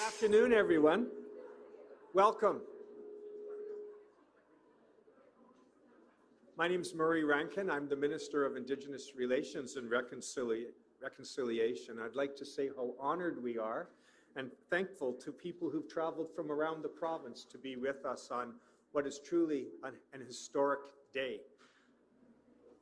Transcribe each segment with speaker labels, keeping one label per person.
Speaker 1: Good afternoon, everyone. Welcome. My name is Murray Rankin. I'm the Minister of Indigenous Relations and Reconcilia Reconciliation. I'd like to say how honored we are and thankful to people who've traveled from around the province to be with us on what is truly an, an historic day.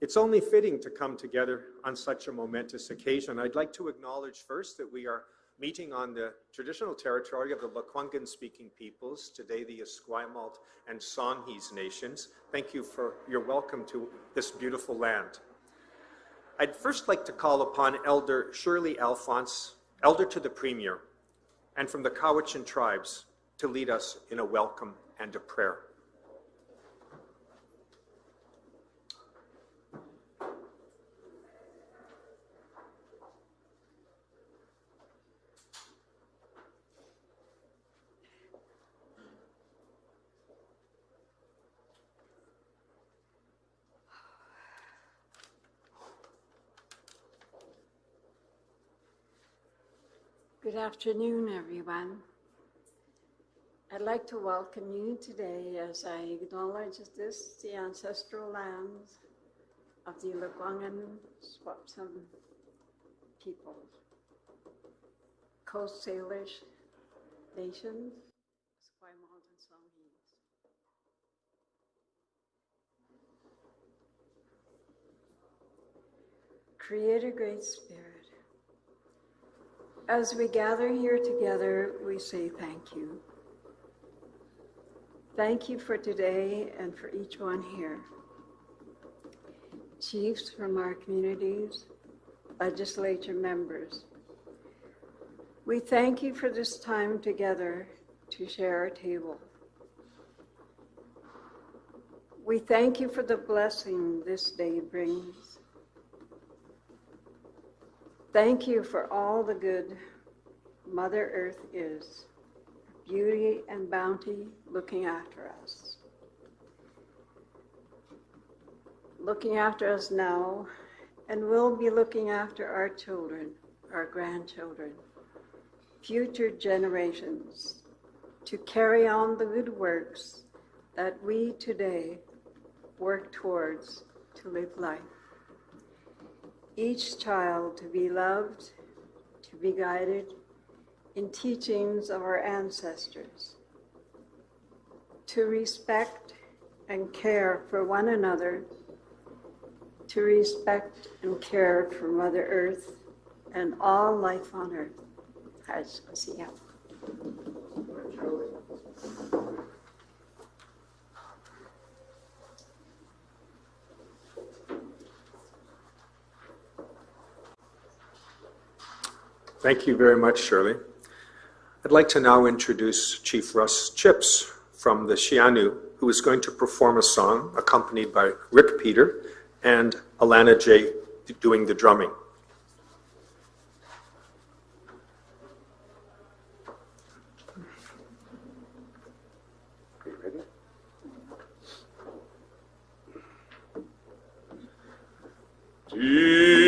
Speaker 1: It's only fitting to come together on such a momentous occasion. I'd like to acknowledge first that we are meeting on the traditional territory of the Lekwungen speaking peoples, today the Esquimalt and Songhees nations. Thank you for your welcome to this beautiful land. I'd first like to call upon Elder Shirley Alphonse, Elder to the Premier, and from the Cowichan tribes to lead us in a welcome and a prayer.
Speaker 2: Good afternoon, everyone. I'd like to welcome you today as I acknowledge this, the ancestral lands of the Lekwungen Swapsum people, Coast Salish nations, Esquimalt and Songhees. Creator Great Spirit, as we gather here together, we say thank you. Thank you for today and for each one here. Chiefs from our communities, legislature members, we thank you for this time together to share our table. We thank you for the blessing this day brings. Thank you for all the good Mother Earth is, beauty and bounty looking after us. Looking after us now, and will be looking after our children, our grandchildren, future generations, to carry on the good works that we today work towards to live life each child to be loved, to be guided in teachings of our ancestors, to respect and care for one another, to respect and care for Mother Earth and all life on earth.
Speaker 1: Thank you very much, Shirley. I'd like to now introduce Chief Russ Chipps from the Scia'new, who is going to perform a song accompanied by Rick Peter and Alana J doing the drumming.
Speaker 3: Divya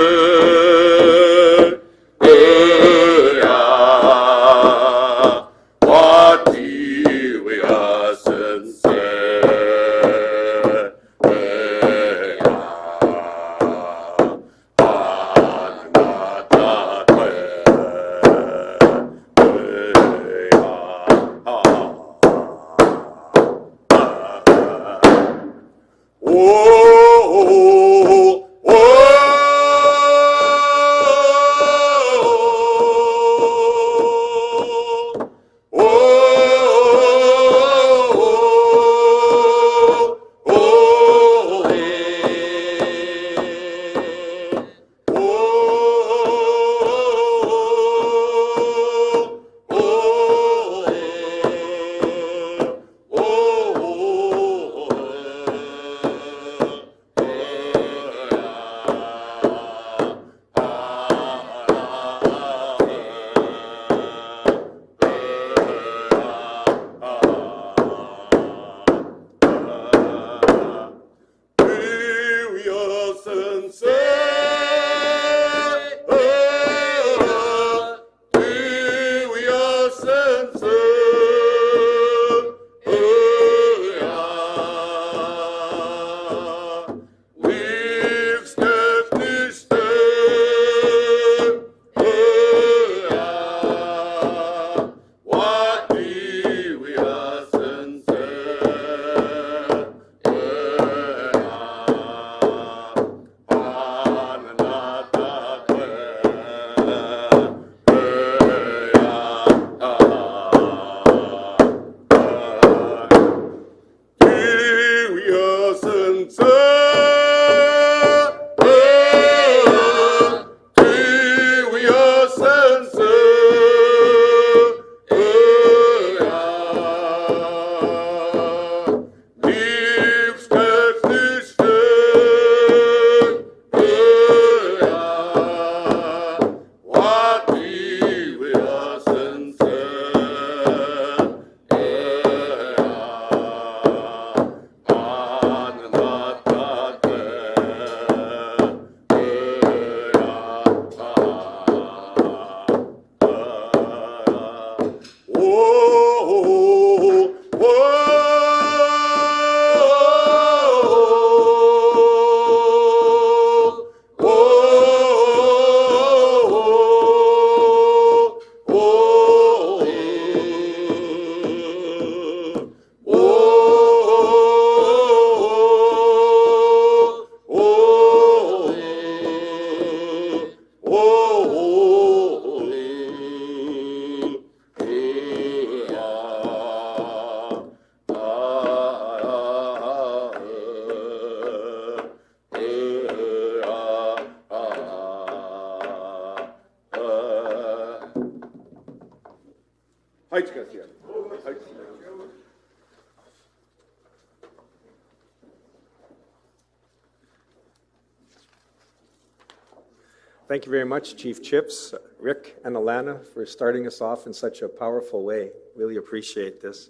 Speaker 1: Thank you very much, Chief Chipps, Rick, and Alana, for starting us off in such a powerful way. Really appreciate this.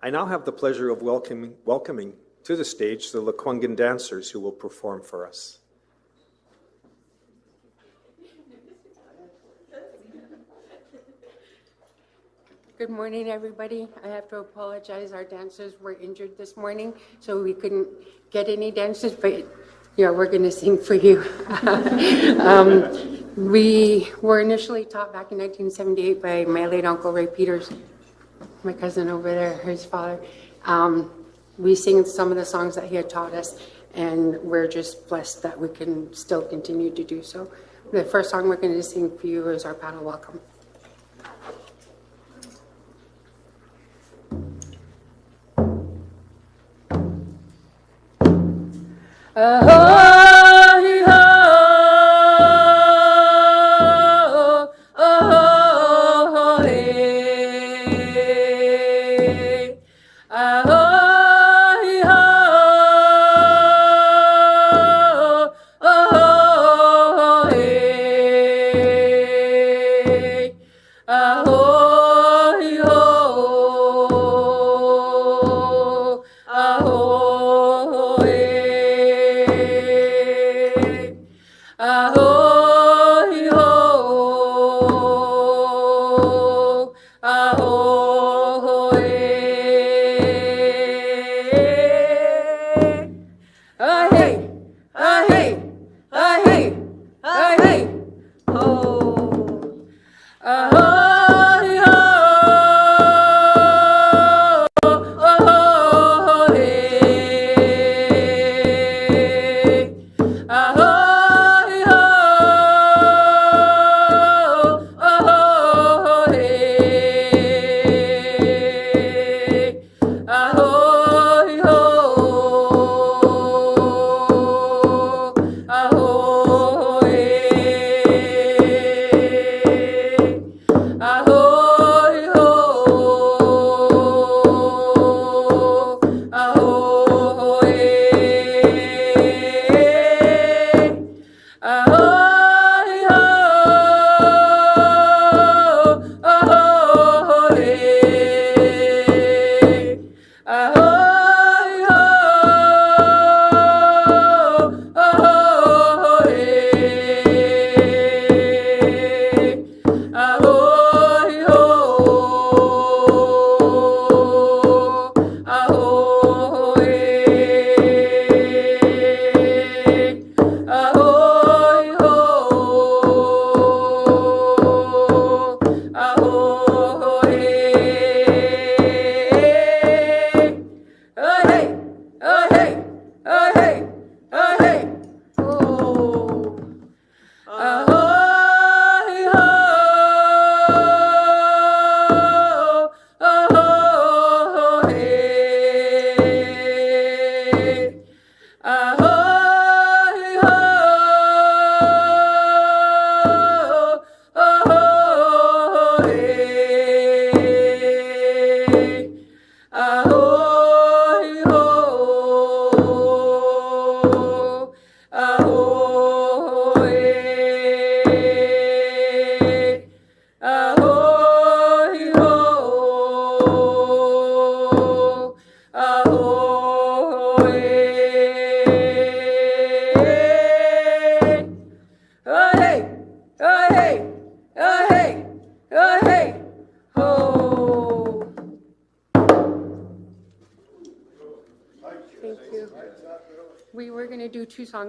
Speaker 1: I now have the pleasure of welcoming, welcoming to the stage the Lekwungen dancers who will perform for us.
Speaker 4: Good morning, everybody. I have to apologize. Our dancers were injured this morning, so we couldn't get any dances, but yeah, we're going to sing for you. um, we were initially taught back in 1978 by my late uncle Ray Peters, my cousin over there, his father. Um, we sing some of the songs that he had taught us, and we're just blessed that we can still continue to do so. The first song we're going to sing for you is our paddle welcome. Uh, oh.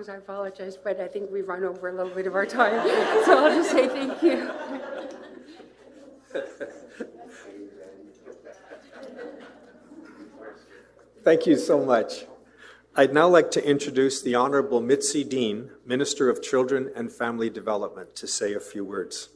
Speaker 4: Songs, I apologize, but I think we've run over a little bit of our time. So I'll just say thank you.
Speaker 1: Thank you so much. I'd now like to introduce the Honorable Mitzi Dean, Minister of Children and Family Development, to say a few words.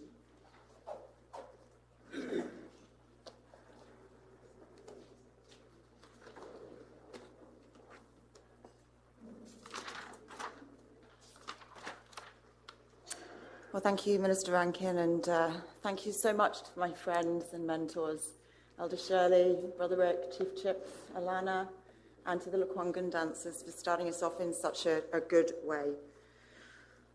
Speaker 5: Well, thank you, Minister Rankin, and uh, thank you so much to my friends and mentors Elder Shirley, Brother Rick, Chief Chipps, Alana, and to the Lekwungen dancers for starting us off in such a, a good way.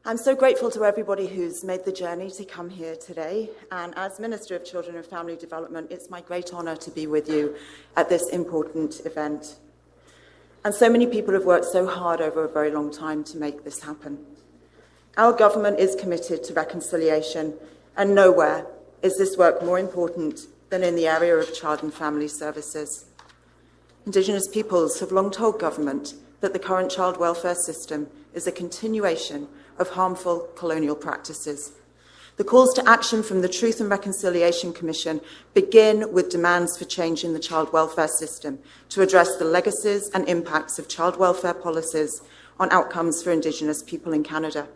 Speaker 5: I'm so grateful to everybody who's made the journey to come here today. And as Minister of Children and Family Development, it's my great honour to be with you at this important event. And so many people have worked so hard over a very long time to make this happen. Our government is committed to reconciliation, and nowhere is this work more important than in the area of child and family services. Indigenous peoples have long told government that the current child welfare system is a continuation of harmful colonial practices. The calls to action from the Truth and Reconciliation Commission begin with demands for change in the child welfare system to address the legacies and impacts of child welfare policies on outcomes for Indigenous people in Canada.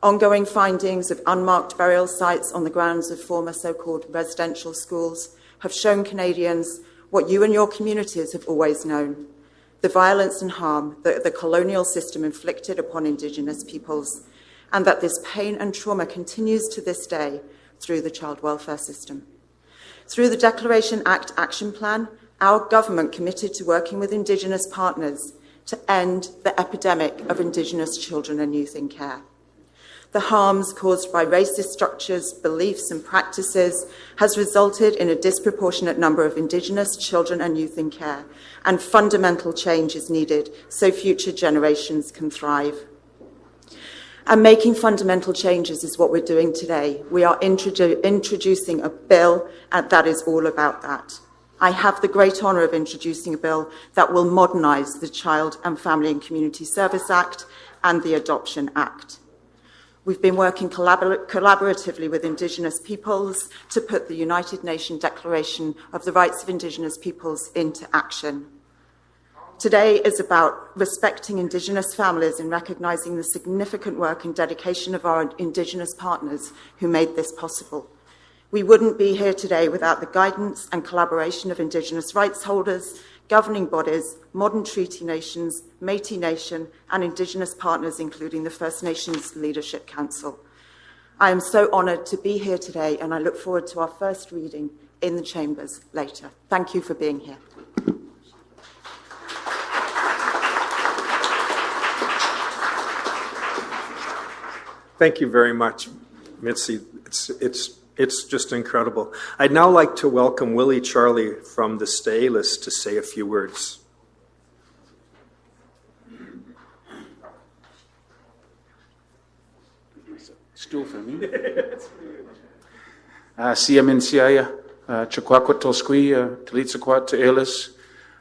Speaker 5: Ongoing findings of unmarked burial sites on the grounds of former so-called residential schools have shown Canadians what you and your communities have always known, the violence and harm that the colonial system inflicted upon Indigenous peoples, and that this pain and trauma continues to this day through the child welfare system. Through the Declaration Act Action Plan, our government committed to working with Indigenous partners to end the epidemic of Indigenous children and youth in care. The harms caused by racist structures, beliefs and practices has resulted in a disproportionate number of Indigenous children and youth in care, and fundamental change is needed so future generations can thrive. And making fundamental changes is what we're doing today. We are introdu introducing a bill, and that is all about that. I have the great honour of introducing a bill that will modernise the Child and Family and Community Service Act and the Adoption Act. We've been working collabor collaboratively with Indigenous peoples to put the United Nations Declaration of the Rights of Indigenous Peoples into action. Today is about respecting Indigenous families and recognising the significant work and dedication of our Indigenous partners who made this possible. We wouldn't be here today without the guidance and collaboration of Indigenous rights holders governing bodies, modern treaty nations, Métis Nation and Indigenous partners including the First Nations Leadership Council. I am so honoured to be here today and I look forward to our first reading in the chambers later. Thank you for being here.
Speaker 1: Thank you very much, Mitzi. It's, it's, it's just incredible. I'd now like to welcome Willie Charlie from the Sts'ailes to say a few words.
Speaker 6: Stool for me. Uh, Siamin Siaya, Chakwakwa Tolsqui, uh, Talitsakwat to Elis,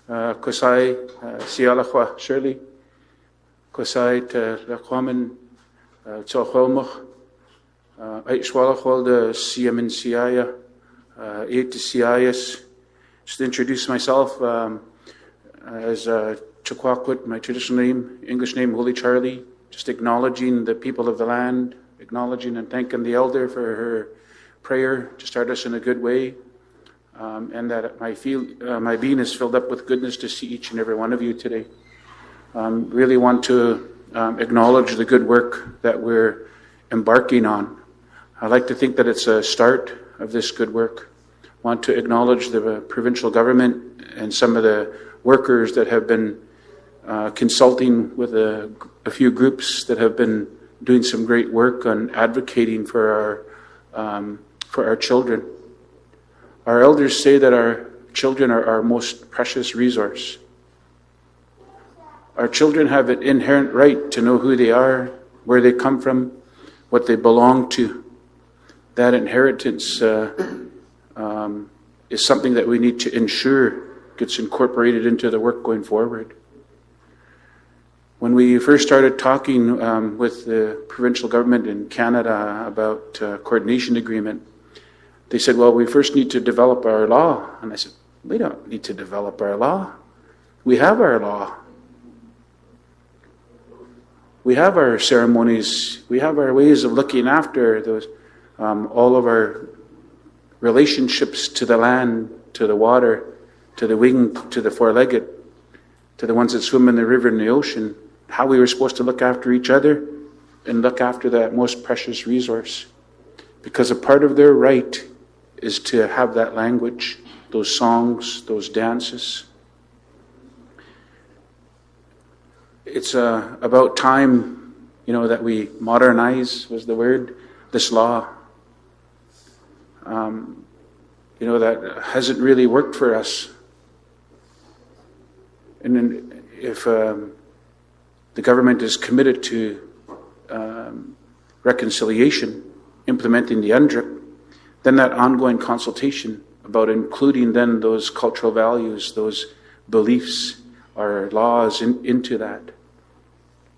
Speaker 6: Kosai, Sialachwa Shirley, Kosai Lakwaman, uh, Tolchomach, Aitchwalachwal de Siamin Siaya, Eight to Siayas. Just to introduce myself um, as uh, my traditional name, English name, Holy Charlie, just acknowledging the people of the land, acknowledging and thanking the elder for her prayer to start us in a good way, um, and that my, feel, uh, my being is filled up with goodness to see each and every one of you today. Um, really want to um, acknowledge the good work that we're embarking on. I like to think that it's a start of this good work. Want to acknowledge the provincial government and some of the workers that have been uh, consulting with a, a few groups that have been doing some great work on advocating for our, um, for our children. Our elders say that our children are our most precious resource. Our children have an inherent right to know who they are, where they come from, what they belong to. That inheritance uh, um, is something that we need to ensure gets incorporated into the work going forward. When we first started talking um, with the provincial government in Canada about uh, coordination agreement, they said, well, we first need to develop our law. And I said, we don't need to develop our law. We have our law. We have our ceremonies. We have our ways of looking after those, um, all of our relationships to the land, to the water, to the winged, to the four-legged, to the ones that swim in the river and the ocean, how we were supposed to look after each other and look after that most precious resource. Because a part of their right is to have that language, those songs, those dances. It's uh, about time, you know, that we modernize, was the word, this law. Um, you know, that hasn't really worked for us. And if um, the government is committed to um, reconciliation, implementing the UNDRIP, then that ongoing consultation about including then those cultural values, those beliefs, or laws in, into that.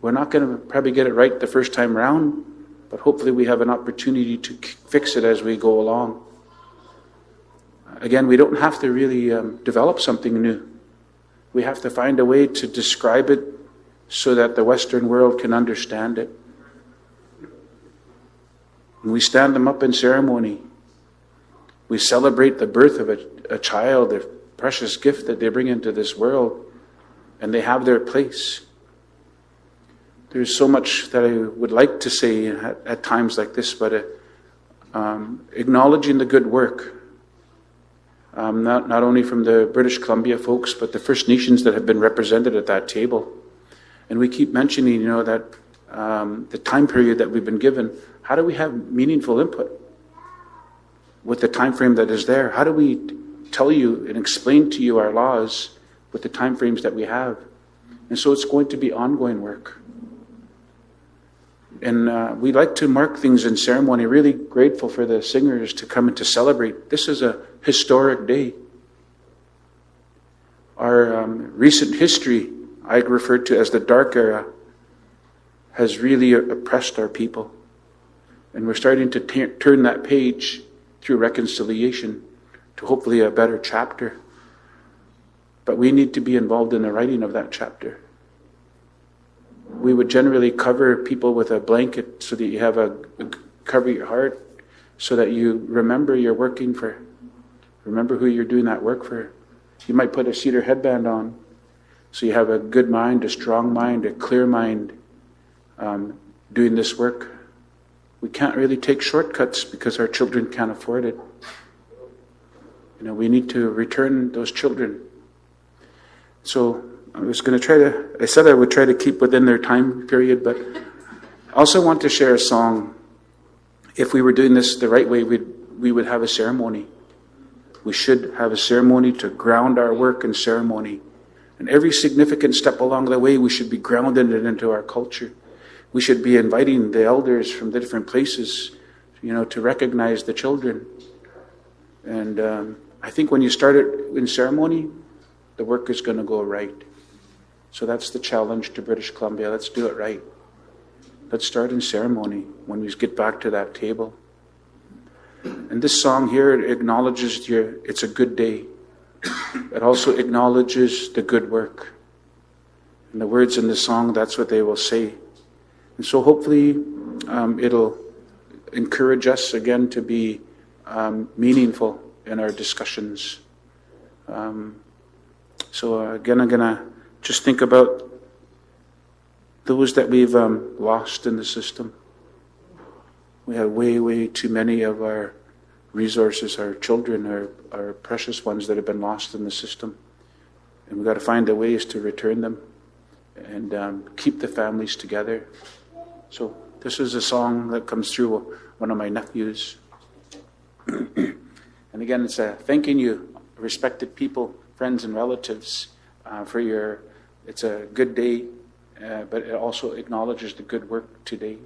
Speaker 6: We're not going to probably get it right the first time around, but hopefully we have an opportunity to fix it as we go along. Again, we don't have to really um, develop something new. We have to find a way to describe it so that the Western world can understand it. And we stand them up in ceremony. We celebrate the birth of a, a child, a precious gift that they bring into this world, and they have their place. There's so much that I would like to say at, at times like this, but uh, um, acknowledging the good work, um, not, not only from the British Columbia folks, but the First Nations that have been represented at that table. And we keep mentioning, you know, that um, the time period that we've been given, how do we have meaningful input with the time frame that is there? How do we tell you and explain to you our laws with the time frames that we have? And so it's going to be ongoing work. And uh, we like to mark things in ceremony. Really grateful for the singers to come and to celebrate. This is a historic day. Our um, recent history, I refer to as the dark era, has really oppressed our people. And we're starting to t- turn that page through reconciliation to hopefully a better chapter. But we need to be involved in the writing of that chapter we would generally cover people with a blanket so that you have a cover your heart so that you remember you're working for remember who you're doing that work for. You might put a cedar headband on so you have a good mind a strong mind a clear mind um, doing this work. We can't really take shortcuts because our children can't afford it. You know we need to return those children. So I was going to try to, I said I would try to keep within their time period, but I also want to share a song. If we were doing this the right way, we'd, we would have a ceremony. We should have a ceremony to ground our work in ceremony. And every significant step along the way, we should be grounding it into our culture. We should be inviting the elders from the different places, you know, to recognize the children. And um, I think when you start it in ceremony, the work is going to go right. So that's the challenge to British Columbia. Let's do it right. Let's start in ceremony when we get back to that table. And this song here acknowledges your, it's a good day. It also acknowledges the good work. And the words in the song, that's what they will say. And so hopefully um, it'll encourage us again to be um, meaningful in our discussions. Um, so again, I'm going to just think about those that we've um, lost in the system. We have way, way too many of our resources, our children, our, our precious ones that have been lost in the system. And we've got to find the ways to return them and um, keep the families together. So, this is a song that comes through one of my nephews. and again, it's a thanking you, respected people, friends, and relatives, uh, for your it's a good day, uh, but it also acknowledges the good work today.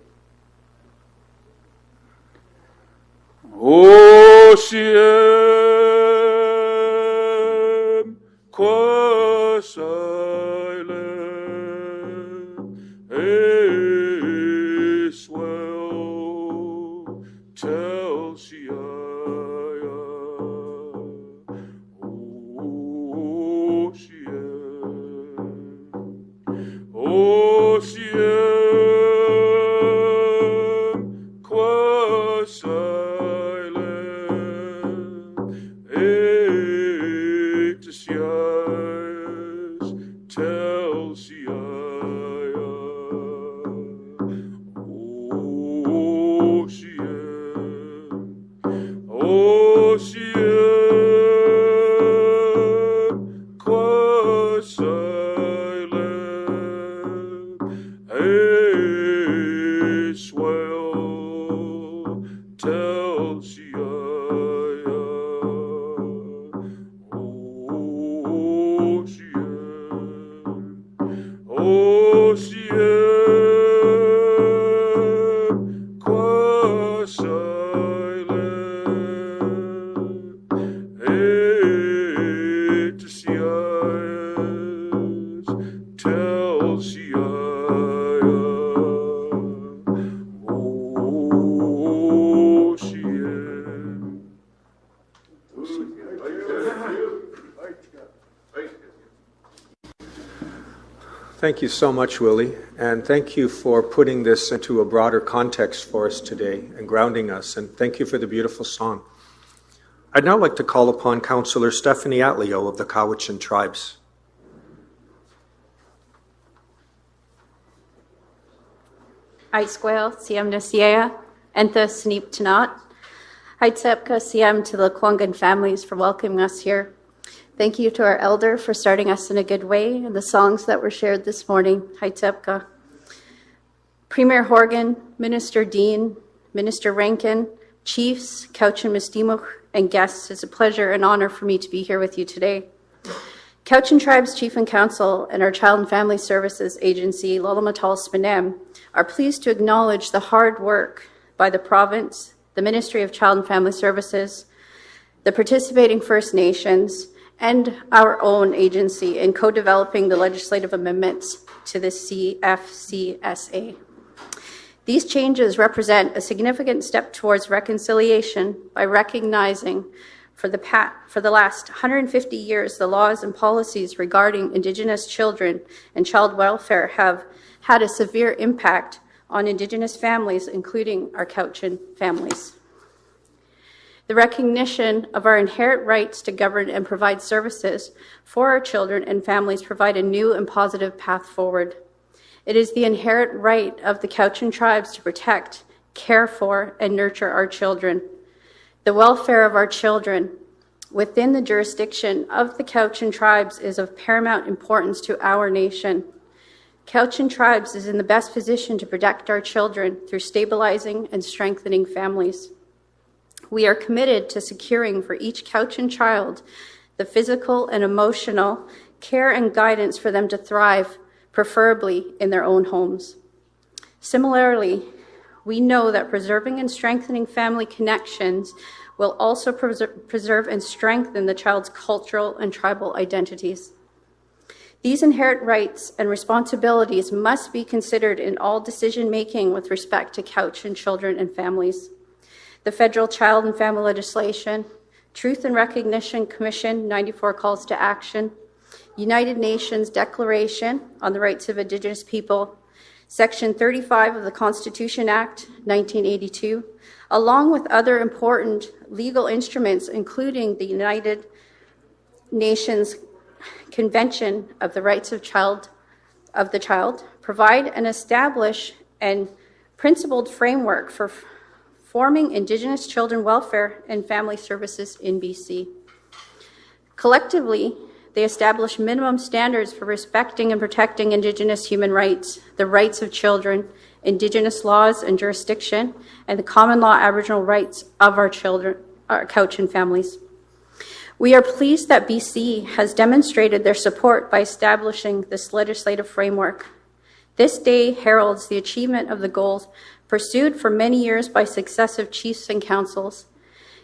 Speaker 6: Ocean, qua
Speaker 1: Thank you so much, Willie, and thank you for putting this into a broader context for us today and grounding us, and thank you for the beautiful song. I'd now like to call upon Councillor Stephanie Atleo of the Cowichan Tribes.
Speaker 7: Aisquel, Siam Nasiea, Entha Sneep Tanat. Haitsepka Siam to the Lekwungen families for welcoming us here. Thank you to our elder for starting us in a good way and the songs that were shared this morning. Haitsepka. Premier Horgan, Minister Dean, Minister Rankin, Chiefs, Couch and and guests, it's a pleasure and honor for me to be here with you today. Cowichan Tribes Chief and Council and our Child and Family Services Agency, Lalum'utul' Smun'eem, are pleased to acknowledge the hard work by the province, the Ministry of Child and Family Services, the participating First Nations, and our own agency in co-developing the legislative amendments to the CFCSA. These changes represent a significant step towards reconciliation by recognizing for the, pa- for the last 150 years, the laws and policies regarding Indigenous children and child welfare have had a severe impact on Indigenous families, including our Cowichan families. The recognition of our inherent rights to govern and provide services for our children and families provide a new and positive path forward. It is the inherent right of the Cowichan tribes to protect, care for, and nurture our children. The welfare of our children within the jurisdiction of the Cowichan tribes is of paramount importance to our nation. Cowichan tribes is in the best position to protect our children through stabilizing and strengthening families. We are committed to securing for each Cowichan child the physical and emotional care and guidance for them to thrive, preferably in their own homes. Similarly, we know that preserving and strengthening family connections will also preser- preserve and strengthen the child's cultural and tribal identities. These inherent rights and responsibilities must be considered in all decision making with respect to Cowichan children and families. The federal child and family legislation, Truth and Recognition Commission 94 calls to action, United Nations Declaration on the Rights of Indigenous People, Section 35 of the Constitution Act 1982, along with other important legal instruments, including the United Nations Convention of the Rights of Child of the Child, provide and establish an principled framework for forming Indigenous children welfare and family services in BC. Collectively, they establish minimum standards for respecting and protecting Indigenous human rights, the rights of children, Indigenous laws and jurisdiction, and the common law Aboriginal rights of our children, our Cowichan families. We are pleased that BC has demonstrated their support by establishing this legislative framework. This day heralds the achievement of the goals pursued for many years by successive chiefs and councils.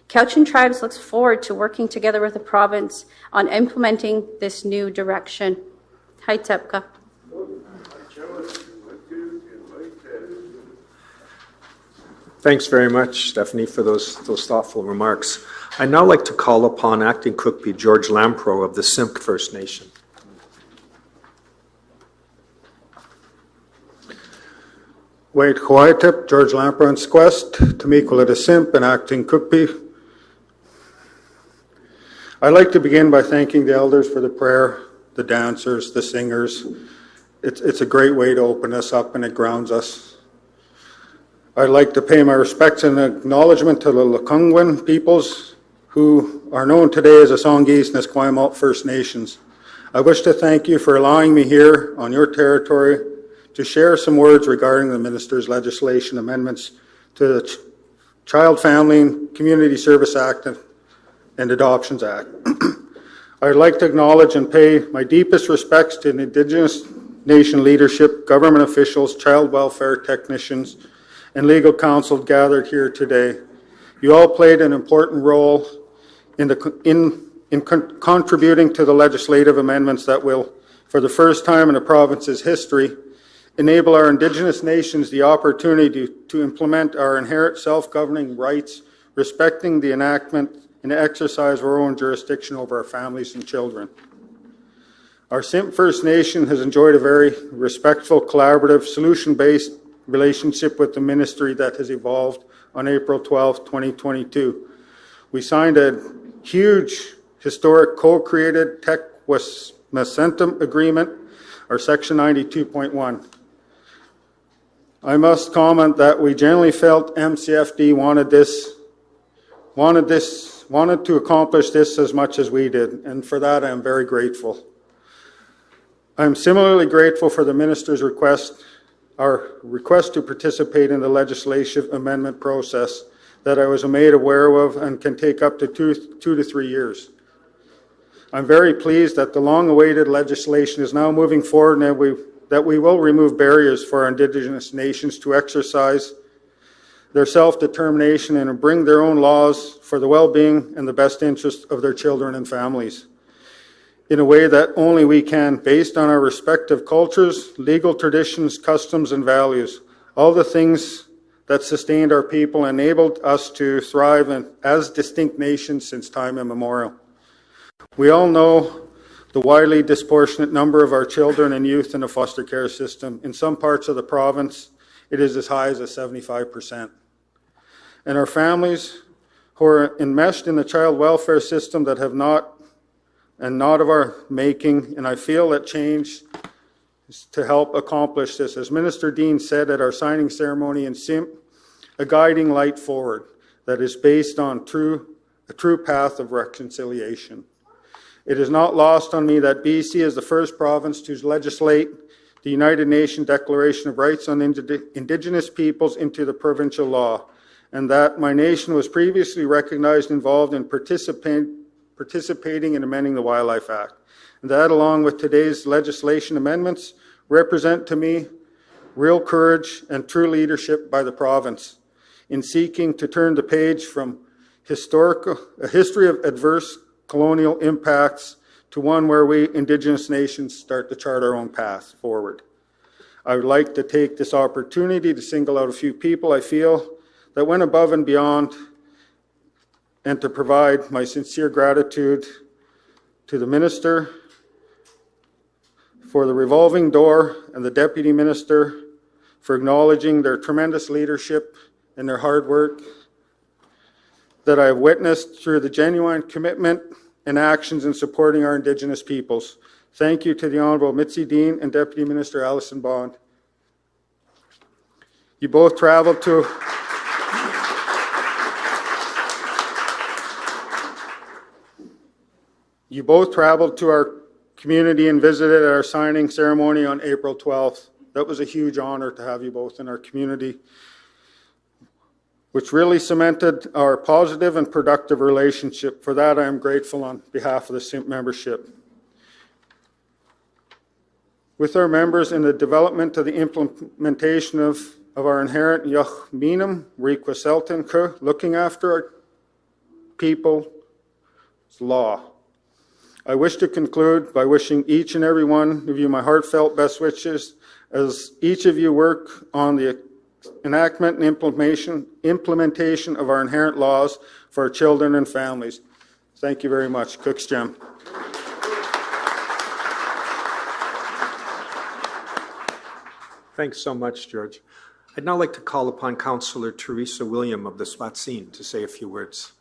Speaker 7: Cowichan Tribes looks forward to working together with the province on implementing this new direction. Hi, Tepka.
Speaker 1: Thanks very much, Stephanie, for those, those thoughtful remarks. I'd now like to call upon Acting Kukpi7 George Lampreau of the Simpcw First Nation.
Speaker 8: Wade Kawaiatip, George Lampreau Squest, Tamikula de Simp, and Acting Kukpi7. I'd like to begin by thanking the elders for the prayer, the dancers, the singers. It's, it's a great way to open us up and it grounds us. I'd like to pay my respects and acknowledgement to the Lekwungen peoples who are known today as the Songhees and Esquimalt First Nations. I wish to thank you for allowing me here on your territory to share some words regarding the minister's legislation amendments to the Ch- Child, Family, and Community Service Act and Adoptions Act. I'd like to acknowledge and pay my deepest respects to Indigenous Nation leadership, government officials, child welfare technicians, and legal counsel gathered here today. You all played an important role in, the, in, in con- contributing to the legislative amendments that will, for the first time in the province's history, enable our Indigenous nations the opportunity to, implement our inherent self-governing rights, respecting the enactment and exercise of our own jurisdiction over our families and children. Our Simpcw First Nation has enjoyed a very respectful, collaborative, solution-based relationship with the ministry that has evolved on April 12, 2022. We signed a huge historic co-created Tech agreement, our Section 92.1. I must comment that we generally felt MCFD wanted this, wanted this, wanted to accomplish this as much as we did, and for that I am very grateful. I am similarly grateful for the minister's request, our request to participate in the legislative amendment process that I was made aware of and can take up to two, two to three years. I'm very pleased that the long-awaited legislation is now moving forward and we, that we will remove barriers for our Indigenous nations to exercise their self-determination and bring their own laws for the well-being and the best interest of their children and families in a way that only we can, based on our respective cultures, legal traditions, customs, and values. All the things that sustained our people enabled us to thrive in, as distinct nations since time immemorial. We all know the widely disproportionate number of our children and youth in the foster care system. In some parts of the province, it is as high as a 75%. And our families who are enmeshed in the child welfare system that have not and not of our making, and I feel that change is to help accomplish this. As Minister Dean said at our signing ceremony in Simpcw, a guiding light forward that is based on true, a true path of reconciliation. It is not lost on me that BC is the first province to legislate the United Nations Declaration of Rights on Indigenous Peoples into the provincial law, and that my nation was previously recognized involved in participating participating in amending the Wildlife Act. And that, along with today's legislation amendments, represent to me real courage and true leadership by the province in seeking to turn the page from historical, a history of adverse colonial impacts to one where we Indigenous nations start to chart our own path forward. I would like to take this opportunity to single out a few people I feel that went above and beyond and to provide my sincere gratitude to the minister for the revolving door and the deputy minister for acknowledging their tremendous leadership and their hard work that I have witnessed through the genuine commitment and actions in supporting our Indigenous peoples. Thank you to the Honourable Mitzi Dean and Deputy Minister Allison Bond. You both traveled to You both traveled to our community and visited our signing ceremony on April 12th. That was a huge honor to have you both in our community, which really cemented our positive and productive relationship. For that, I am grateful on behalf of the Simpcw membership. With our members in the development of the implementation of, of our inherent Minam, Requiseltin, looking after our people's law. I wish to conclude by wishing each and every one of you my heartfelt best wishes as each of you work on the enactment and implementation, implementation of our inherent laws for our children and families. Thank you very much. Cook's Gem.
Speaker 1: Thanks so much, George. I'd now like to call upon Councillor Teresa William of the Splatsin to say a few words.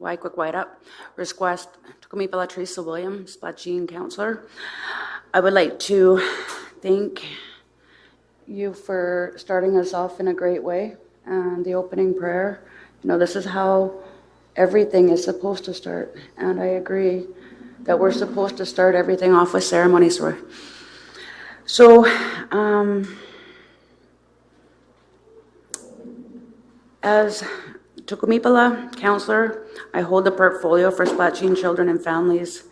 Speaker 9: Wyquick White Up. Request Tukumipala Teresa Williams, Splatsin Counselor. I would like to thank you for starting us off in a great way and the opening prayer. You know, this is how everything is supposed to start. And I agree that we're supposed to start everything off with ceremonies. So, um, as Tukumipala, Councillor, I hold the portfolio for Splatsin Children and Families.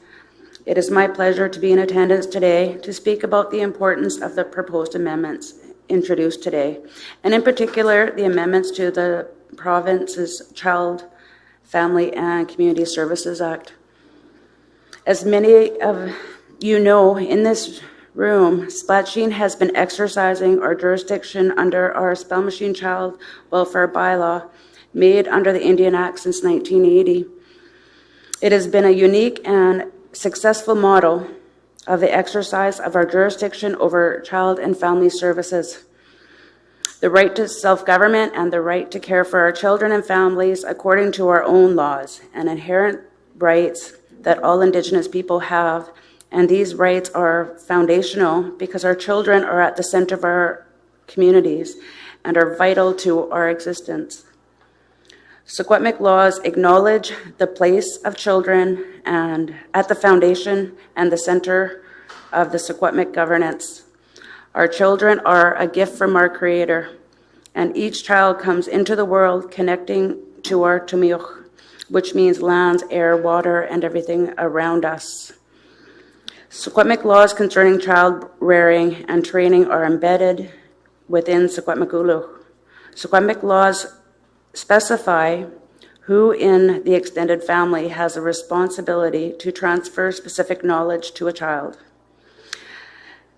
Speaker 9: It is my pleasure to be in attendance today to speak about the importance of the proposed amendments introduced today, and in particular, the amendments to the province's Child, Family and Community Services Act. As many of you know, in this room, Splatsin has been exercising our jurisdiction under our Spallumcheen Child Welfare Bylaw, made under the Indian Act since 1980. It has been a unique and successful model of the exercise of our jurisdiction over child and family services. The right to self-government and the right to care for our children and families according to our own laws and inherent rights that all Indigenous people have. And these rights are foundational because our children are at the center of our communities and are vital to our existence. Secwepemc laws acknowledge the place of children and at the foundation and the center of the Secwepemc governance. Our children are a gift from our Creator, and each child comes into the world connecting to our Tumiuch, which means lands, air, water, and everything around us. Secwepemc laws concerning child rearing and training are embedded within Secwepemc Ulu. Secwepemc laws specify who in the extended family has a responsibility to transfer specific knowledge to a child.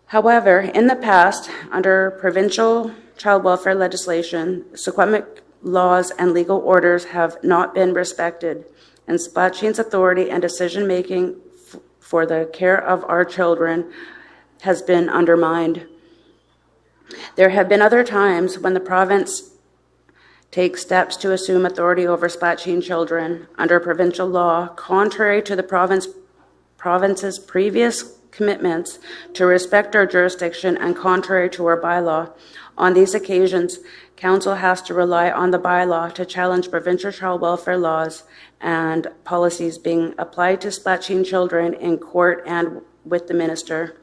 Speaker 9: However, in the past, under provincial child welfare legislation, Secwepemc laws and legal orders have not been respected, and Splatsin's authority and decision-making for the care of our children has been undermined. There have been other times when the province take steps to assume authority over Splatsin children under provincial law, contrary to the province, province's previous commitments to respect our jurisdiction and contrary to our bylaw. On these occasions, Council has to rely on the bylaw to challenge provincial child welfare laws and policies being applied to Splatsin children in court and with the minister.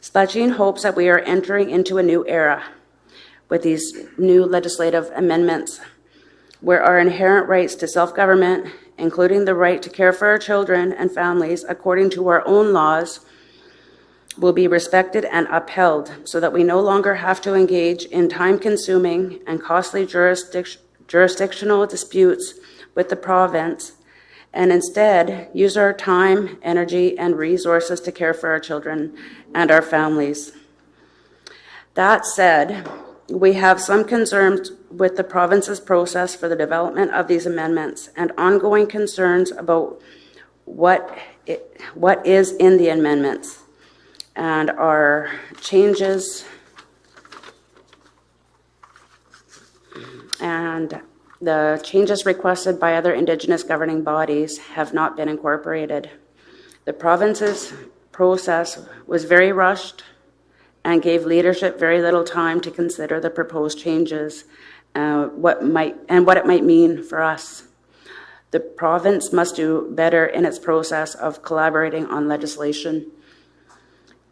Speaker 9: Splatcheen hopes that we are entering into a new era with these new legislative amendments, where our inherent rights to self-government, including the right to care for our children and families according to our own laws, will be respected and upheld so that we no longer have to engage in time-consuming and costly jurisdic- jurisdictional disputes with the province and instead use our time, energy, and resources to care for our children and our families. That said, we have some concerns with the province's process for the development of these amendments and ongoing concerns about what, it, what is in the amendments and our changes and the changes requested by other Indigenous governing bodies have not been incorporated. The province's process was very rushed and gave leadership very little time to consider the proposed changes uh, what might, and what it might mean for us. The province must do better in its process of collaborating on legislation.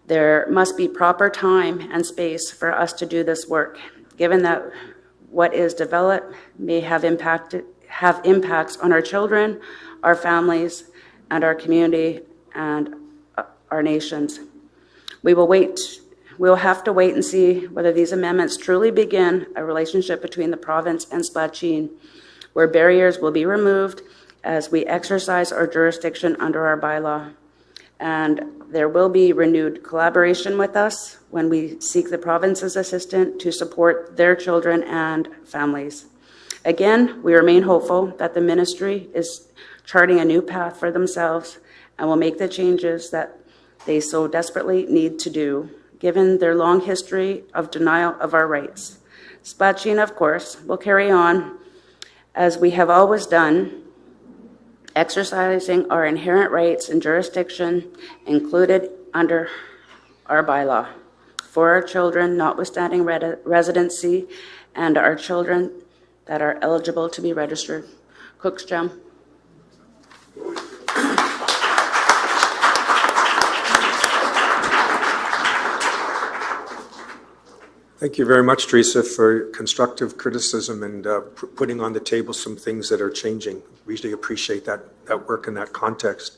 Speaker 9: There must be proper time and space for us to do this work, given that what is developed may have impacted have impacts on our children, our families, and our community and uh, our nations. We will wait. We'll have to wait and see whether these amendments truly begin a relationship between the province and Splatsin, where barriers will be removed as we exercise our jurisdiction under our bylaw. And there will be renewed collaboration with us when we seek the province's assistance to support their children and families. Again, we remain hopeful that the ministry is charting a new path for themselves and will make the changes that they so desperately need to do, given their long history of denial of our rights. Splatsin, of course, will carry on as we have always done exercising our inherent rights and jurisdiction included under our bylaw for our children notwithstanding residency and our children that are eligible to be registered. Cook's
Speaker 1: Thank you very much, Teresa, for constructive criticism and uh, putting on the table some things that are changing. We really appreciate that, that work in that context.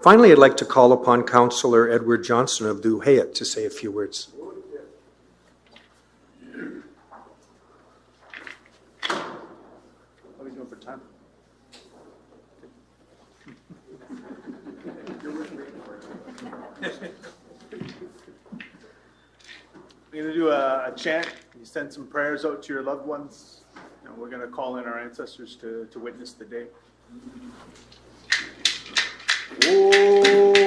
Speaker 1: Finally, I'd like to call upon Councillor Edward Johnson of Huu-ay-aht to say a few words.
Speaker 6: How are we doing for time?
Speaker 10: We're going to do a, a chant. You send some prayers out to your loved ones. And we're going to call in our ancestors to, to witness the day.
Speaker 8: Oh,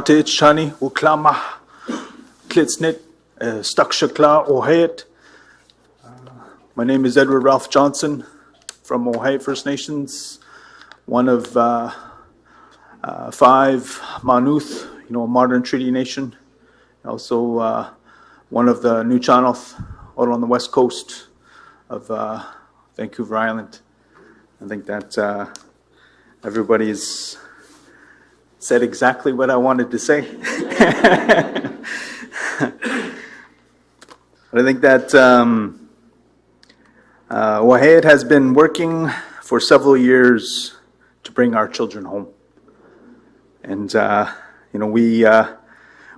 Speaker 10: Uklama Klitsnit Stakshakla Ohet. My name is Edward Ralph Johnson from Huu-ay-aht First Nations, one of uh, uh, five Maa-nulth, you know, a modern treaty nation. Also uh, one of the Nuu-chah-nulth out on the west coast of uh, Vancouver Island. I think that uh, everybody's said exactly what I wanted to say. I think that um, uh, Huu-ay-aht has been working for several years to bring our children home. And, uh, you know, we, uh,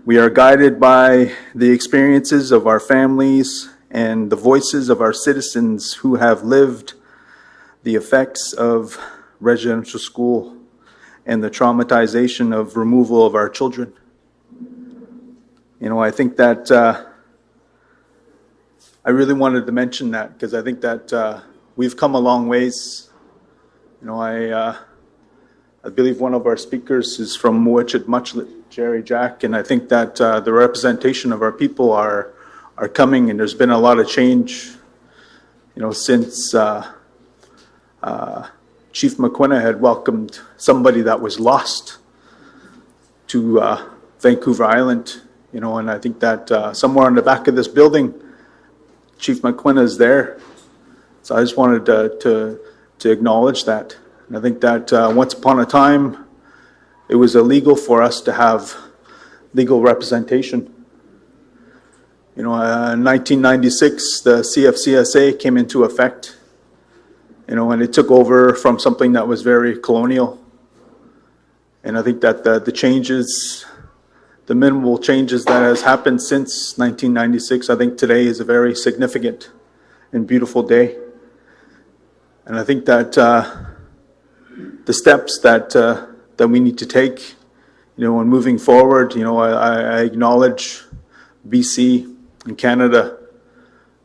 Speaker 10: we are guided by the experiences of our families and the voices of our citizens who have lived the effects of residential school and the traumatization of removal of our children. You know, I think that uh, I really wanted to mention that because I think that uh, we've come a long ways. You know, I uh, I believe one of our speakers is from Mowachaht/Muchalaht, Jerry Jack, and I think that uh, the representation of our people are are coming, and there's been a lot of change. You know, since. Uh, uh, Chief Maquinna had welcomed somebody that was lost to uh, Vancouver Island, you know, and I think that uh, somewhere on the back of this building, Chief Maquinna is there. So I just wanted to, to, to acknowledge that. And I think that uh, once upon a time, it was illegal for us to have legal representation. You know, uh, in 1996, the CFCSA came into effect you know, and it took over from something that was very colonial. And I think that the, the changes, the minimal changes that has happened since 1996, I think today is a very significant and beautiful day. And I think that uh, the steps that uh, that we need to take, you know, when moving forward, you know, I, I acknowledge BC and Canada,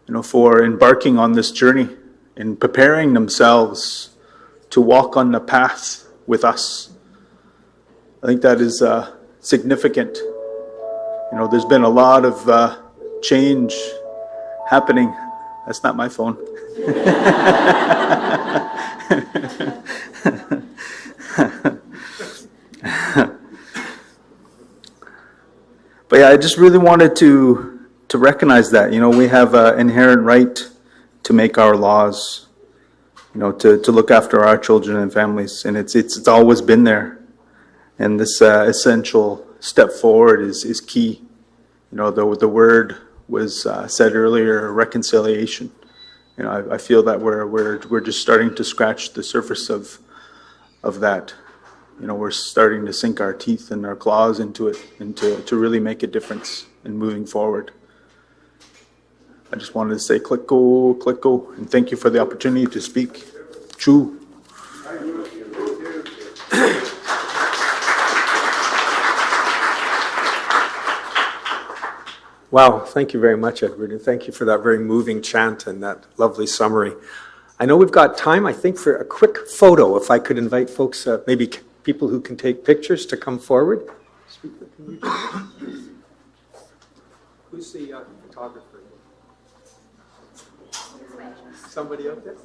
Speaker 10: you know, for embarking on this journey in preparing themselves to walk on the path with us. I think that is uh, significant. You know, there's been a lot of uh, change happening. That's not my phone. but yeah, I just really wanted to to recognize that. You know, we have an inherent right to make our laws, you know, to, to look after our children and families. And it's, it's, it's always been there. And this uh, essential step forward is, is key. You know, the, the word was uh, said earlier, reconciliation. You know, I, I feel that we're, we're, we're just starting to scratch the surface of, of that. You know, we're starting to sink our teeth and our claws into it and to, to really make a difference in moving forward. I just wanted to say click go, click go, and thank you for the opportunity to speak. Chu.
Speaker 1: Wow, thank you very much, Edward, and thank you for that very moving chant and that lovely summary. I know we've got time, I think, for a quick photo. If I could invite folks, uh, maybe people who can take pictures, to come forward. Who's the uh, photographer? Somebody up there?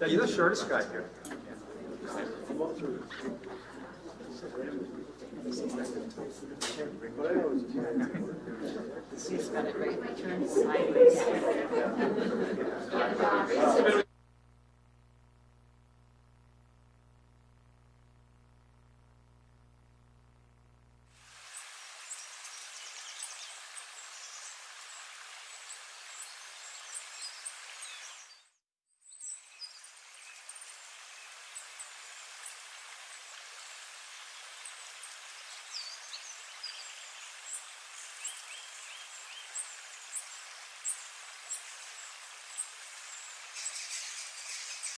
Speaker 1: Yeah, you're the shortest guy here.
Speaker 11: She's got it right, turn sideways.